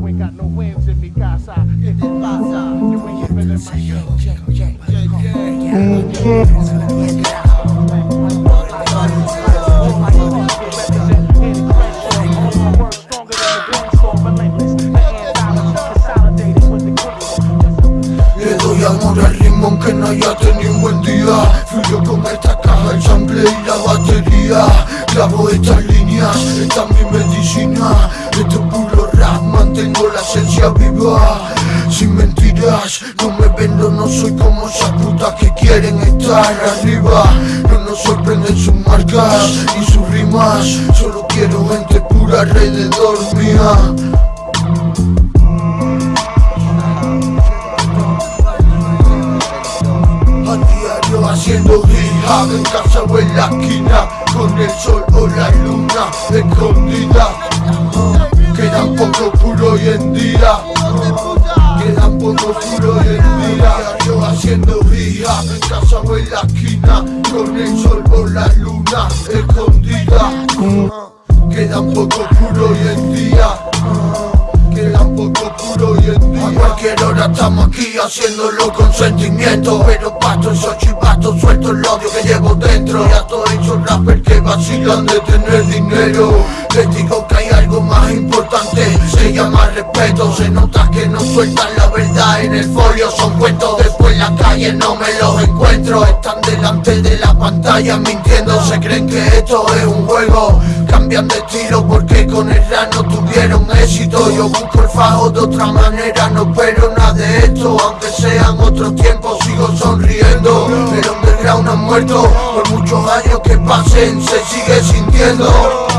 You ain't got no wins in mi casa. ¿Qué te pasa? You in my doy amor al no haya tenido buen día esta caja, el y la batería. Clavo estas líneas, esta es mi medicina vendo, no soy como esas putas que quieren estar arriba. No nos sorprenden sus marcas y sus rimas. Solo quiero gente pura alrededor mía. Haciendo hip En casa o en la esquina Con el sol o la luna escondida En la esquina Con el sol o la luna escondida. Quedan poco puro hoy en día. Quedan poco puro hoy en día. A cualquier hora estamos aquí haciéndolo con sentimiento. Pero pasto esos chivatos suelto el odio que llevo dentro. Y a todos esos rappers que vacilan de tener dinero Les digo que hay algo más importante Se llama respeto. Se nota que no sueltan la verdad en el folio. Son cuentos después en la calle no me los encuentro. Están delante de la pantalla mintiendo. Se creen que esto es un juego. Cambian de estilo porque con el rap no tuvieron éxito. Yo busco el fajo de otra manera No espero nada de esto. Aunque sean otros tiempos sigo sonriendo. El underground ha muerto. Por muchos años que pasen se sigue sintiendo